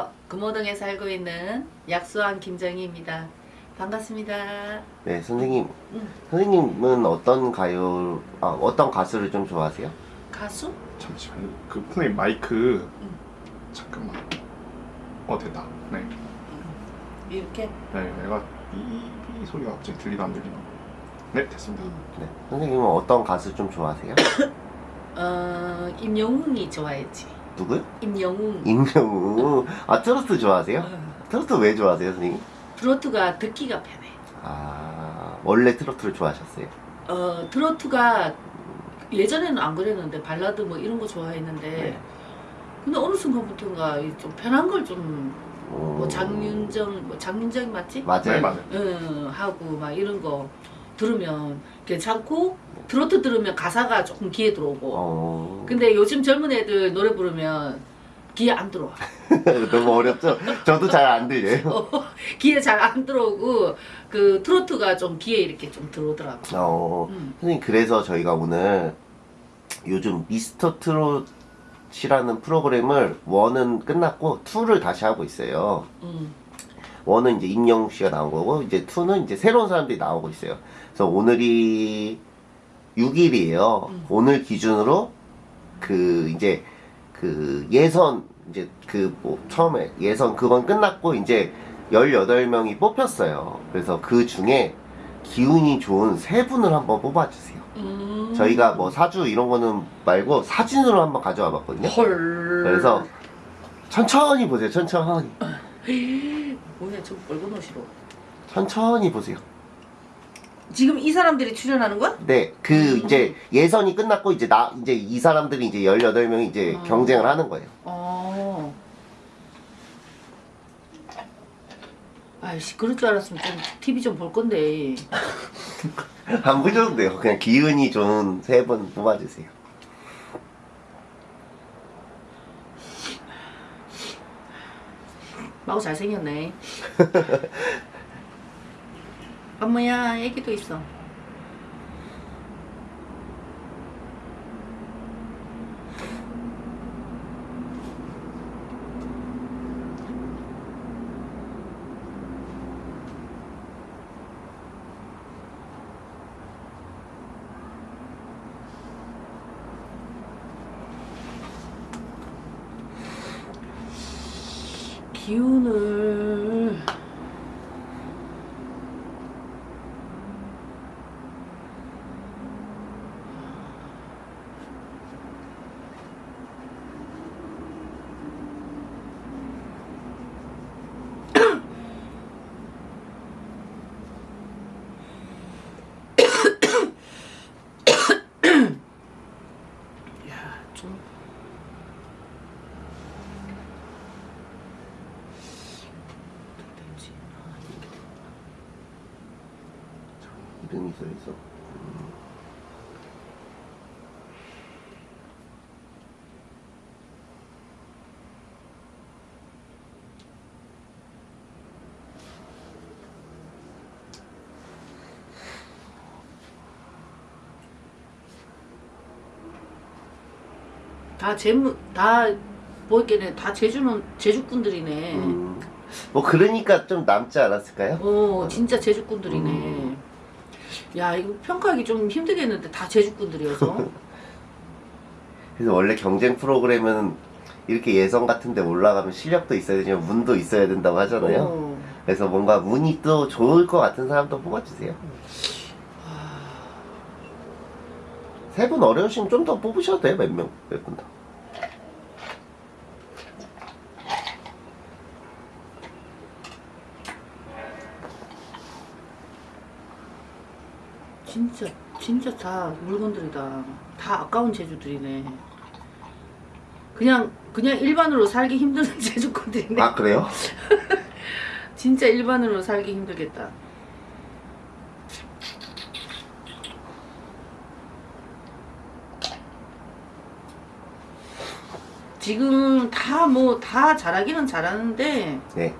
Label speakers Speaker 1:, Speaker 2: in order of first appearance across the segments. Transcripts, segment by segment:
Speaker 1: 안녕하세요. 금호동에 살고 있는 약수왕 김정희입니다. 반갑습니다.
Speaker 2: 네, 선생님.
Speaker 1: 응.
Speaker 2: 선생님은 어떤 가요, 아, 어떤 가수를 좀 좋아하세요?
Speaker 1: 가수?
Speaker 3: 잠시만요. 그 선생님 마이크
Speaker 1: 응.
Speaker 3: 잠깐만. 어 됐다. 네.
Speaker 1: 이렇게?
Speaker 3: 네, 내가 이, 이 소리가 갑자기 들리다 안 들리나. 네, 됐습니다.
Speaker 2: 네. 선생님은 어떤 가수 좀 좋아하세요?
Speaker 1: 어, 임영웅이 좋아했지.
Speaker 2: 누구요?
Speaker 1: 임영웅.
Speaker 2: 임영웅. 아, 트로트 좋아하세요?
Speaker 1: 어,
Speaker 2: 트로트 왜 좋아하세요, 선생님?
Speaker 1: 트로트가 듣기가 편해.
Speaker 2: 아, 원래 트로트를 좋아하셨어요?
Speaker 1: 어, 트로트가 예전에는 안 그랬는데 발라드 뭐 이런 거 좋아했는데
Speaker 2: 네.
Speaker 1: 근데 어느 순간부터인가 이좀 편한 걸좀뭐
Speaker 2: 오.
Speaker 1: 장윤정 뭐 장윤정이 맞지?
Speaker 2: 맞아요.
Speaker 3: 네, 맞아요.
Speaker 1: 응, 하고 막 이런 거 들으면 괜찮고 트로트 들으면 가사가 조금 귀에 들어오고
Speaker 2: 어.
Speaker 1: 근데 요즘 젊은 애들 노래 부르면 귀에 안 들어와
Speaker 2: 너무 어렵죠? 저도 잘 안 들려요.
Speaker 1: 어, 귀에 잘 안 들어오고 그 트로트가 좀 귀에 이렇게 좀 들어오더라고
Speaker 2: 어.
Speaker 1: 음.
Speaker 2: 선생님, 그래서 저희가 오늘 요즘 미스터 트롯이라는 프로그램을 원은 끝났고 투를 다시 하고 있어요.
Speaker 1: 음.
Speaker 2: 원은 이제 임영웅 씨가 나온 거고 이제 투는 이제 새로운 사람들이 나오고 있어요. 그래서 오늘이 6일이에요.
Speaker 1: 음.
Speaker 2: 오늘 기준으로 그 이제 그 예선 이제 그 뭐 처음에 예선 그건 끝났고 이제 18명이 뽑혔어요. 그래서 그 중에 기운이 좋은 세 분을 한번 뽑아주세요.
Speaker 1: 음.
Speaker 2: 저희가 뭐 사주 이런 거는 말고 사진으로 한번 가져와 봤거든요.
Speaker 1: 헐
Speaker 2: 그래서 천천히 보세요. 천천히.
Speaker 1: 뭐야 저 빨간 옷이로
Speaker 2: 천천히 보세요.
Speaker 1: 지금 이 사람들이 출연하는 거야?
Speaker 2: 네, 그
Speaker 1: 음.
Speaker 2: 이제 예선이 끝났고 이제 나 이제 이 사람들이 이제 18명이 이제
Speaker 1: 어.
Speaker 2: 경쟁을 하는 거예요.
Speaker 1: 어. 아이씨 그럴 줄 알았으면 좀 TV 좀 볼 건데
Speaker 2: 안 보셔도 돼요. 그냥 기운이 좋은 세 분 뽑아 주세요.
Speaker 1: 마구 잘생겼네. 어머야 애기도 있어 기운을 야, 좀 어떻게 되지?
Speaker 2: 이름이 써 있어.
Speaker 1: 다 재무 다 보이게는 다 제주는 제주꾼들이네.
Speaker 2: 음, 뭐 그러니까 좀 남지 않았을까요?
Speaker 1: 어 진짜 제주꾼들이네. 야 이거 평가하기 좀 힘들겠는데 다 제주꾼들이어서.
Speaker 2: 그래서 원래 경쟁 프로그램은 이렇게 예선 같은 데 올라가면 실력도 있어야 되지만 운도 있어야 된다고 하잖아요.
Speaker 1: 어.
Speaker 2: 그래서 뭔가 운이 또 좋을 것 같은 사람도 뽑아주세요. 세분 어려우시면 좀 더 뽑으셔도 돼요. 몇 명, 몇 분 더.
Speaker 1: 진짜 진짜 다 물건들이다. 다 아까운 제주들이네. 그냥 그냥 일반으로 살기 힘든 제주꾼들이네.
Speaker 2: 아, 그래요?
Speaker 1: 진짜 일반으로 살기 힘들겠다. 지금 다 뭐 다 잘하기는 잘하는데
Speaker 2: 네.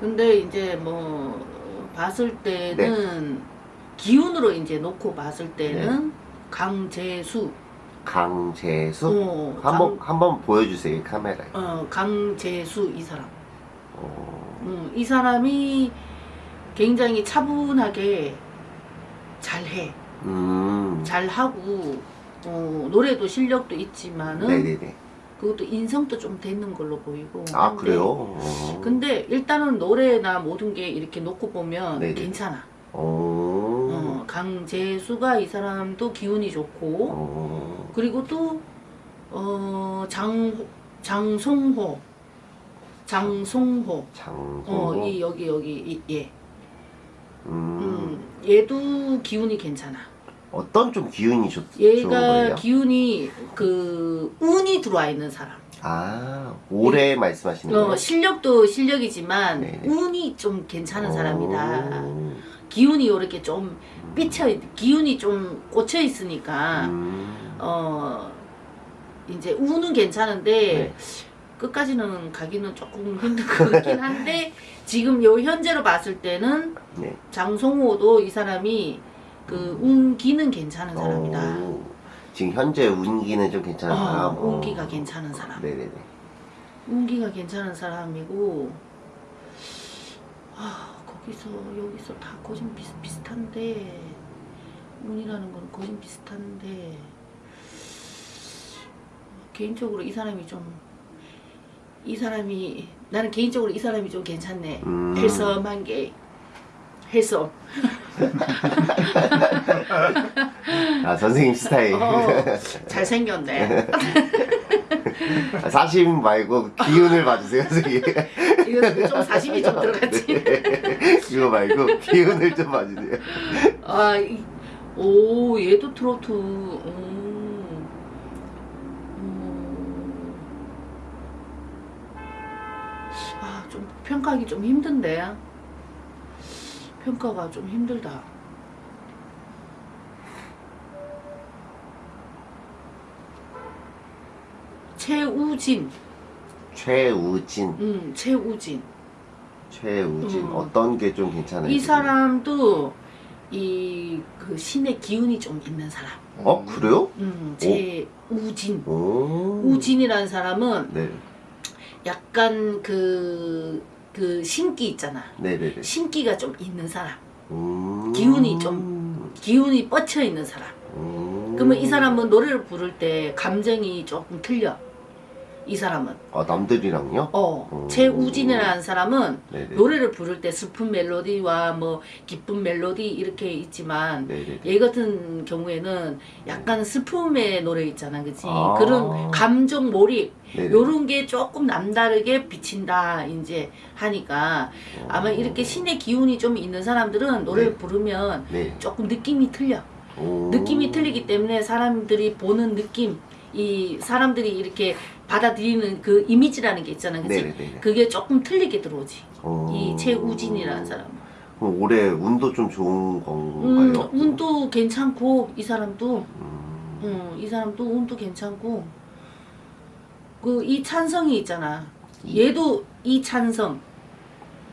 Speaker 1: 근데 이제 뭐 봤을 때는 기운으로 이제 놓고 봤을 때는 강재수
Speaker 2: 강재수?
Speaker 1: 어,
Speaker 2: 한번
Speaker 1: 강-
Speaker 2: 한번 보여주세요 카메라에.
Speaker 1: 어, 강재수 이 사람.
Speaker 2: 어,
Speaker 1: 음, 이 사람이 굉장히 차분하게 잘해.
Speaker 2: 음.
Speaker 1: 잘하고 어, 노래도 실력도 있지만은
Speaker 2: 네네네.
Speaker 1: 그것도 인성도 좀 되는 걸로 보이고.
Speaker 2: 아
Speaker 1: 근데-
Speaker 2: 그래요? 어.
Speaker 1: 근데 일단은 노래나 모든 게 이렇게 놓고 보면
Speaker 2: 네네.
Speaker 1: 괜찮아.
Speaker 2: 어.
Speaker 1: 어, 강재수가 이 사람도 기운이 좋고
Speaker 2: 어.
Speaker 1: 그리고 또 어, 장 장송호 장송호
Speaker 2: 장소.
Speaker 1: 어, 이 여기 여기 이, 얘.
Speaker 2: 음.
Speaker 1: 음, 얘도 기운이 괜찮아.
Speaker 2: 어떤 좀 기운이 좋,
Speaker 1: 얘가? 기운이 그 운이 들어와 있는 사람.
Speaker 2: 아 올해 말씀하시는
Speaker 1: 어,
Speaker 2: 거예요?
Speaker 1: 실력도 실력이지만
Speaker 2: 네네.
Speaker 1: 운이 좀 괜찮은 사람이다.
Speaker 2: 오.
Speaker 1: 기운이 이렇게 좀 삐쳐 있- 기운이 좀 꽂혀 있으니까
Speaker 2: 음.
Speaker 1: 어 이제 운은 괜찮은데
Speaker 2: 네.
Speaker 1: 끝까지는 가기는 조금 힘든 것 같긴 한데 지금 요 현재로 봤을 때는
Speaker 2: 네.
Speaker 1: 장송호도 이 사람이 그 운기는 괜찮은 사람이다.
Speaker 2: 오. 지금 현재 운기는 좀 괜찮은 사람.
Speaker 1: 어, 운기가 괜찮은 사람.
Speaker 2: 네네네.
Speaker 1: 운기가 괜찮은 사람이고 아 거기서 여기서 다 거진 비슷 비슷한데 운이라는 건 거진 비슷한데 개인적으로 이 사람이 좀 이 사람이 나는 개인적으로 이 사람이 좀 괜찮네
Speaker 2: 음.
Speaker 1: 헬섬한 게 헬섬
Speaker 2: 아 선생님 스타일.
Speaker 1: 어, 잘생겼네
Speaker 2: 아, 사심 말고 기운을 봐주세요 선생님.
Speaker 1: 이거 좀 사심이 좀 들어갔지
Speaker 2: 네. 이거 말고 기운을 좀 봐주세요.
Speaker 1: 아, 이, 오, 얘도 트로트. 음. 음. 아, 좀 평가하기 좀 힘든데. 평가가 좀 힘들다. 최우진,
Speaker 2: 최우진.
Speaker 1: 음, 최우진.
Speaker 2: 최우진.
Speaker 1: 음.
Speaker 2: 어떤 게 좀 괜찮아요?
Speaker 1: 이 사람도 이 그 신의 기운이 좀 있는 사람.
Speaker 2: 어 그래요?
Speaker 1: 음, 최우진.
Speaker 2: 오.
Speaker 1: 우진이라는 사람은
Speaker 2: 네.
Speaker 1: 약간 그, 그 신기 있잖아.
Speaker 2: 네네네.
Speaker 1: 신기가 좀 있는 사람.
Speaker 2: 음.
Speaker 1: 기운이 좀- 기운이 뻗쳐 있는 사람.
Speaker 2: 음.
Speaker 1: 그러면 이 사람은 노래를 부를 때 감정이 조금 틀려. 이 사람은.
Speaker 2: 아 남들이랑요?
Speaker 1: 어,
Speaker 2: 음.
Speaker 1: 최우진이라는 사람은
Speaker 2: 네네.
Speaker 1: 노래를 부를 때 슬픈 멜로디와 뭐 기쁜 멜로디 이렇게 있지만. 얘 같은 경우에는 약간 슬픔의 노래 있잖아, 그치?
Speaker 2: 아.
Speaker 1: 그런 감정 몰입,
Speaker 2: 네네.
Speaker 1: 요런 게 조금 남다르게 비친다, 이제 하니까. 아마
Speaker 2: 어.
Speaker 1: 이렇게 신의 기운이 좀 있는 사람들은 노래를
Speaker 2: 네.
Speaker 1: 부르면
Speaker 2: 네.
Speaker 1: 조금 느낌이 틀려.
Speaker 2: 오.
Speaker 1: 느낌이 틀리기 때문에 사람들이 보는 느낌, 이 사람들이 이렇게 받아들이는 그 이미지라는 게 있잖아, 그치?
Speaker 2: 네네네.
Speaker 1: 그게 조금 틀리게 들어오지.
Speaker 2: 오.
Speaker 1: 이 최우진이라는 사람.
Speaker 2: 그럼 올해 운도 좀 좋은
Speaker 1: 음,
Speaker 2: 건가요?
Speaker 1: 운도 괜찮고, 이 사람도
Speaker 2: 음.
Speaker 1: 음, 이 사람도 운도 괜찮고 그 이 찬성이 있잖아.
Speaker 2: 이-
Speaker 1: 얘도 이 찬성.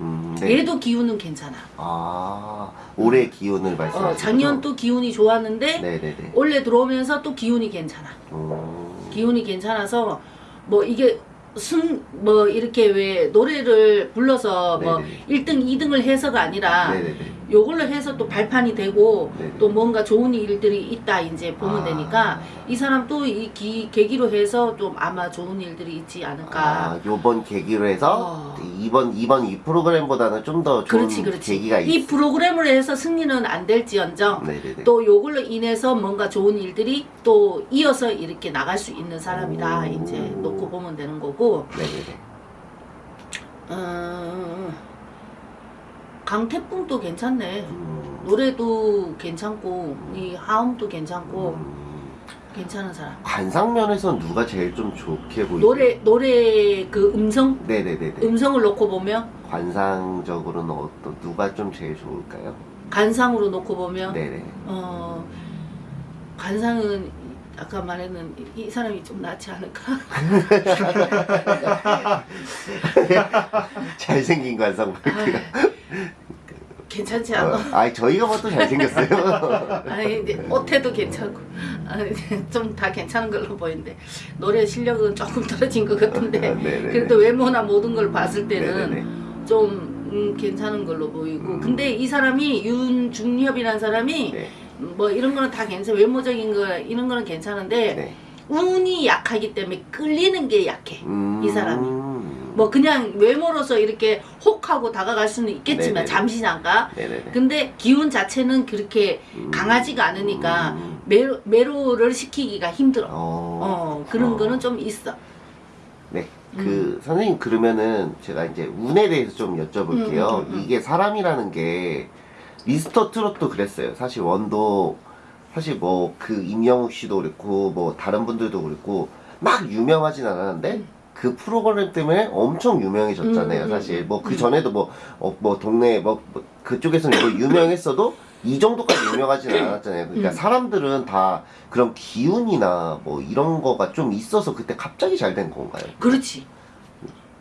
Speaker 2: 음, 네.
Speaker 1: 얘도 기운은 괜찮아.
Speaker 2: 아 올해 기운을 말씀하시는
Speaker 1: 어, 작년? 또 기운이 좋았는데
Speaker 2: 네네네.
Speaker 1: 올해 들어오면서 또 기운이 괜찮아.
Speaker 2: 오.
Speaker 1: 기운이 괜찮아서 뭐 이게 순뭐 이렇게 왜 노래를 불러서 뭐
Speaker 2: 네네네.
Speaker 1: 1등, 2등을 해서가 아니라
Speaker 2: 네네네.
Speaker 1: 요걸로 해서 또 발판이 되고
Speaker 2: 네네.
Speaker 1: 또 뭔가 좋은 일들이 있다 이제 보면
Speaker 2: 아.
Speaker 1: 되니까 이 사람 또 이 계기로 해서 좀 아마 좋은 일들이 있지 않을까.
Speaker 2: 아, 요번 계기로 해서
Speaker 1: 어.
Speaker 2: 이번 이번 이 프로그램보다는 좀 더 좋은
Speaker 1: 그렇지, 그렇지.
Speaker 2: 계기가
Speaker 1: 이
Speaker 2: 있.
Speaker 1: 프로그램으로 해서 승리는 안 될지언정
Speaker 2: 네네네.
Speaker 1: 또 요걸로 인해서 뭔가 좋은 일들이 또 이어서 이렇게 나갈 수 있는 사람이다
Speaker 2: 오.
Speaker 1: 이제 놓고 보면 되는 거고
Speaker 2: 네네네.
Speaker 1: 음, 강태풍도 괜찮네
Speaker 2: 음.
Speaker 1: 노래도 괜찮고 이 하음도 괜찮고
Speaker 2: 음.
Speaker 1: 괜찮은 사람
Speaker 2: 관상면에선 누가 제일 좀 좋게 보이세요?
Speaker 1: 노래 노래 그 음성
Speaker 2: 네네네네.
Speaker 1: 음성을 놓고 보면
Speaker 2: 관상적으로는 어떤 누가 좀 제일 좋을까요?
Speaker 1: 간상으로 놓고 보면
Speaker 2: 네네.
Speaker 1: 어 관상은 아까 말했는 이- 이 사람이 좀 낫지 않을까?
Speaker 2: 잘생긴 관상 볼게요.
Speaker 1: 괜찮지 않아?
Speaker 2: 어, 아니 저희가 봐도 잘생겼어요.
Speaker 1: 아니 이제 옷태도 괜찮고 좀 다 괜찮은 걸로 보이는데 노래 실력은 조금 떨어진 것 같은데
Speaker 2: 네네네.
Speaker 1: 그래도 외모나 모든 걸 봤을 때는
Speaker 2: 네네네.
Speaker 1: 좀 음, 괜찮은 걸로 보이고
Speaker 2: 음.
Speaker 1: 근데 이 사람이 윤중엽이라는 사람이
Speaker 2: 네.
Speaker 1: 뭐 이런 거는 다 괜찮아 외모적인 거 이런 거는 괜찮은데
Speaker 2: 네.
Speaker 1: 운이 약하기 때문에 끌리는 게 약해
Speaker 2: 음...
Speaker 1: 이 사람이. 뭐 그냥 외모로서 이렇게 혹하고 다가갈 수는 있겠지만
Speaker 2: 네네네.
Speaker 1: 잠시 잠깐
Speaker 2: 네네네.
Speaker 1: 근데 기운 자체는 그렇게
Speaker 2: 음.
Speaker 1: 강하지가 않으니까
Speaker 2: 음.
Speaker 1: 매로, 매로를 시키기가 힘들어
Speaker 2: 어.
Speaker 1: 어 그런
Speaker 2: 어.
Speaker 1: 거는 좀 있어
Speaker 2: 네.
Speaker 1: 음.
Speaker 2: 그 선생님 그러면은 제가 이제 운에 대해서 좀 여쭤볼게요.
Speaker 1: 음, 음, 음, 음.
Speaker 2: 이게 사람이라는 게 미스터 트롯도 그랬어요. 사실 원도 사실 뭐 그 임영웅 씨도 그랬고 뭐 다른 분들도 그랬고 막 유명하진 않았는데
Speaker 1: 음.
Speaker 2: 그 프로그램 때문에 엄청 유명해졌잖아요.
Speaker 1: 음, 음,
Speaker 2: 사실
Speaker 1: 음.
Speaker 2: 뭐그
Speaker 1: 음.
Speaker 2: 전에도 뭐 어, 뭐 동네 뭐, 뭐 그쪽에서는 뭐 유명했어도 이 정도까지 유명하진 않았잖아요. 그러니까
Speaker 1: 음.
Speaker 2: 사람들은 다 그런 기운이나 뭐 이런 거가 좀 있어서 그때 갑자기 잘 된 건가요?
Speaker 1: 그렇지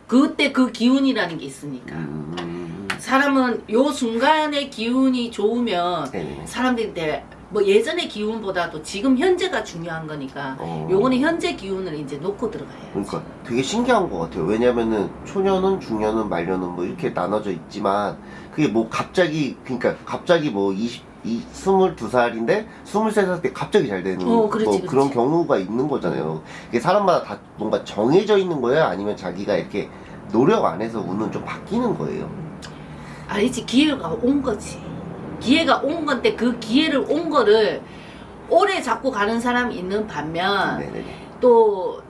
Speaker 1: 그때 그 기운이라는 게 있으니까
Speaker 2: 음.
Speaker 1: 사람은 요 순간의 기운이 좋으면
Speaker 2: 네네.
Speaker 1: 사람들이 내- 뭐 예전의 기운보다도 지금 현재가 중요한 거니까
Speaker 2: 어.
Speaker 1: 요거는 현재 기운을 이제 놓고 들어가야지
Speaker 2: 그러니까 되게 신기한 것 같아요. 왜냐면은 초년은, 중년은, 말년은 뭐 이렇게 나눠져 있지만 그게 뭐 갑자기 그러니까 갑자기 뭐 20, 이 22살인데 23살 때 갑자기 잘 되는
Speaker 1: 어, 그렇지,
Speaker 2: 뭐
Speaker 1: 그렇지.
Speaker 2: 그런 경우가 있는 거잖아요. 이게 사람마다 다 뭔가 정해져 있는 거예요? 아니면 자기가 이렇게 노력 안 해서 운은 좀 바뀌는 거예요?
Speaker 1: 아니지 기회가 온 거지 기회가 온 건데 그 기회를 온 거를 오래 잡고 가는 사람이 있는 반면
Speaker 2: 네네네.
Speaker 1: 또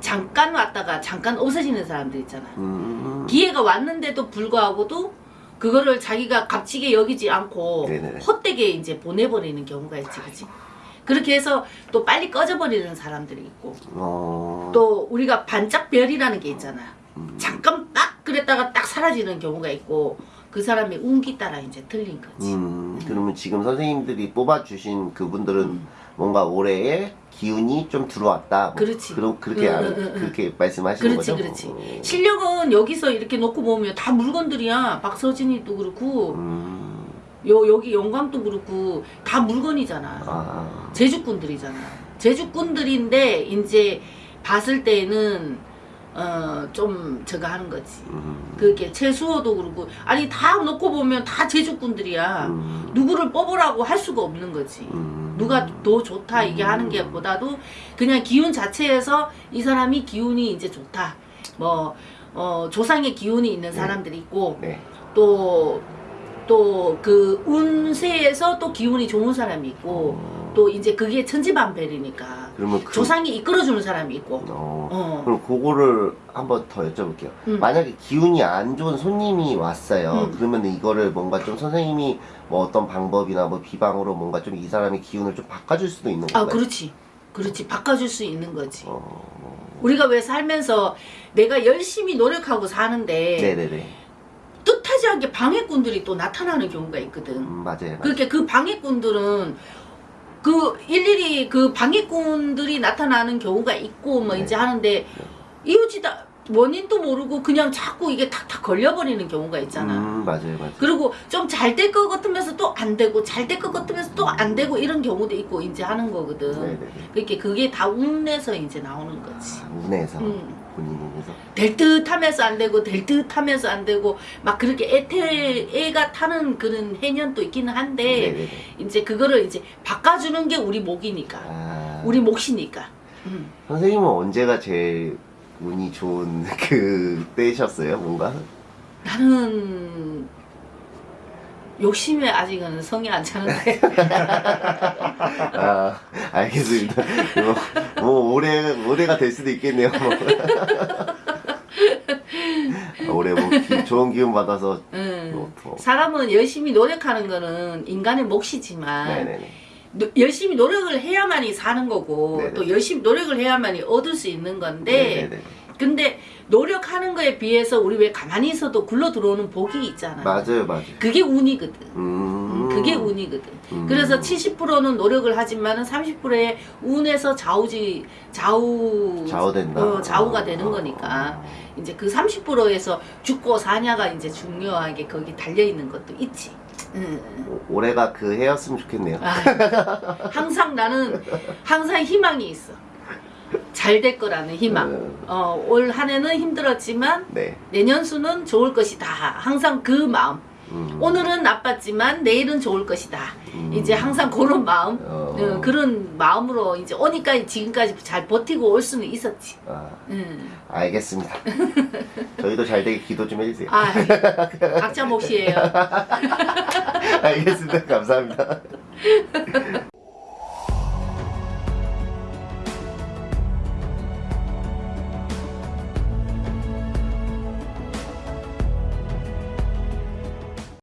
Speaker 1: 잠깐 왔다가 잠깐 없어지는 사람들 있잖아
Speaker 2: 음.
Speaker 1: 기회가 왔는데도 불구하고도 그거를 자기가 값지게 여기지 않고
Speaker 2: 네네네.
Speaker 1: 헛되게 이제 보내버리는 경우가 있지 그치 그렇게 해서 또 빨리 꺼져버리는 사람들이 있고
Speaker 2: 어.
Speaker 1: 또 우리가 반짝별이라는 게 있잖아
Speaker 2: 음.
Speaker 1: 잠깐 딱 그랬다가 딱 사라지는 경우가 있고 그 사람의 운기 따라 이제 틀린 거지.
Speaker 2: 음, 그러면 지금 선생님들이 뽑아주신 그분들은
Speaker 1: 음.
Speaker 2: 뭔가 올해의 기운이 좀 들어왔다. 뭐
Speaker 1: 그렇지.
Speaker 2: 그럼 그렇게
Speaker 1: 응,
Speaker 2: 알-
Speaker 1: 응, 응, 응.
Speaker 2: 그렇게 말씀하시는
Speaker 1: 그렇지,
Speaker 2: 거죠?
Speaker 1: 그렇지.
Speaker 2: 어.
Speaker 1: 실력은 여기서 이렇게 놓고 보면 다 물건들이야. 박서진이도 그렇고
Speaker 2: 음,
Speaker 1: 요 여기 영광도 그렇고 다 물건이잖아.
Speaker 2: 아,
Speaker 1: 제주꾼들이잖아. 제주꾼들인데 이제 봤을 때는 어 좀 저거 하는 거지.
Speaker 2: 음,
Speaker 1: 그게 최수호도 그렇고 아니 다 놓고 보면 다 제주꾼들이야.
Speaker 2: 음,
Speaker 1: 누구를 뽑으라고 할 수가 없는 거지.
Speaker 2: 음.
Speaker 1: 누가 더 좋다 이게 하는 게 보다도 그냥 기운 자체에서 이 사람이 기운이 이제 좋다. 뭐, 어, 조상의 기운이 있는 사람들이 있고,
Speaker 2: 네.
Speaker 1: 또, 또 그 운세에서 또 기운이 좋은 사람이 있고,
Speaker 2: 어,
Speaker 1: 또 이제 그게 천지반별이니까
Speaker 2: 그러면 그,
Speaker 1: 조상이 이끌어주는 사람이 있고,
Speaker 2: 어,
Speaker 1: 어,
Speaker 2: 그럼 그거를 한번 더 여쭤볼게요.
Speaker 1: 음.
Speaker 2: 만약에 기운이 안 좋은 손님이 왔어요.
Speaker 1: 음.
Speaker 2: 그러면 이거를 뭔가 좀 선생님이 뭐 어떤 방법이나 뭐 비방으로 뭔가 좀 이 사람의 기운을 좀 바꿔줄 수도 있는
Speaker 1: 아,
Speaker 2: 건가요?
Speaker 1: 그렇지. 그렇지. 바꿔줄 수 있는 거지.
Speaker 2: 어,
Speaker 1: 우리가 왜 살면서 내가 열심히 노력하고 사는데,
Speaker 2: 네네네.
Speaker 1: 뜻하지 않게 방해꾼들이 또 나타나는 경우가 있거든.
Speaker 2: 음, 맞아요. 맞아요.
Speaker 1: 그렇게 그 방해꾼들은 그 일일이 그 방해꾼들이 나타나는 경우가 있고 뭐
Speaker 2: 네.
Speaker 1: 이제 하는데 이유지다 원인도 모르고 그냥 자꾸 이게 탁탁 걸려버리는 경우가 있잖아.
Speaker 2: 음, 맞아요, 맞아요.
Speaker 1: 그리고 좀 잘 될 것 같으면서 또 안 되고 잘 될 것 같으면서 또 안 되고 이런 경우도 있고 이제 하는 거거든.
Speaker 2: 네네네.
Speaker 1: 그렇게 그게 다 운에서 이제 나오는 거지.
Speaker 2: 아, 운에서
Speaker 1: 음.
Speaker 2: 본인 운에서.
Speaker 1: 될 듯 하면서 안 되고 될 듯 하면서 안 되고 막 그렇게 애태 애가 타는 그런 해년도 있기는 한데
Speaker 2: 네네네.
Speaker 1: 이제 그거를 이제 바꿔주는 게 우리 목이니까
Speaker 2: 아,
Speaker 1: 우리 몫이니까 음.
Speaker 2: 선생님은 언제가 제일 운이 좋은 그 때셨어요, 뭔가?
Speaker 1: 나는 욕심에 아직은 성이 안 차는데
Speaker 2: 아, 알겠습니다. 뭐, 뭐 올해 올해가 될 수도 있겠네요. 올해 뭐 기- 좋은 기운 받아서
Speaker 1: 음.
Speaker 2: 뭐, 뭐.
Speaker 1: 사람은 열심히 노력하는 거는 인간의 몫이지만
Speaker 2: 네네네.
Speaker 1: 노- 열심히 노력을 해야만이 사는 거고
Speaker 2: 네네.
Speaker 1: 또 열심히 노력을 해야만이 얻을 수 있는 건데
Speaker 2: 네네네.
Speaker 1: 근데 노력하는 거에 비해서 우리 왜 가만히 있어도 굴러 들어오는 복이 있잖아.
Speaker 2: 맞아요, 맞아요.
Speaker 1: 그게 운이거든.
Speaker 2: 음,
Speaker 1: 음, 그게 운이거든.
Speaker 2: 음.
Speaker 1: 그래서 70%는 노력을 하지만 은 30%의 운에서 좌우지 좌우
Speaker 2: 좌우된다.
Speaker 1: 어, 좌우가
Speaker 2: 어,
Speaker 1: 되는
Speaker 2: 어,
Speaker 1: 거니까
Speaker 2: 어.
Speaker 1: 이제 그 30%에서 죽고 사냐가 이제 중요하게 거기 달려 있는 것도 있지. 음.
Speaker 2: 오- 올해가 그 해였으면 좋겠네요.
Speaker 1: 아, 항상 나는 항상 희망이 있어. 잘 될 거라는 희망.
Speaker 2: 음.
Speaker 1: 어, 올 한 해는 힘들었지만
Speaker 2: 네.
Speaker 1: 내년 수는 좋을 것이다. 항상 그 마음.
Speaker 2: 음.
Speaker 1: 오늘은 나빴지만 내일은 좋을 것이다.
Speaker 2: 음.
Speaker 1: 이제 항상 그런 마음.
Speaker 2: 어.
Speaker 1: 어, 그런 마음으로 이제 오니까 지금까지 잘 버티고 올 수는 있었지.
Speaker 2: 아,
Speaker 1: 음.
Speaker 2: 알겠습니다. 저희도 잘 되게 기도 좀 해주세요.
Speaker 1: 아, 각자 몫이에요.
Speaker 2: 알겠습니다. 감사합니다.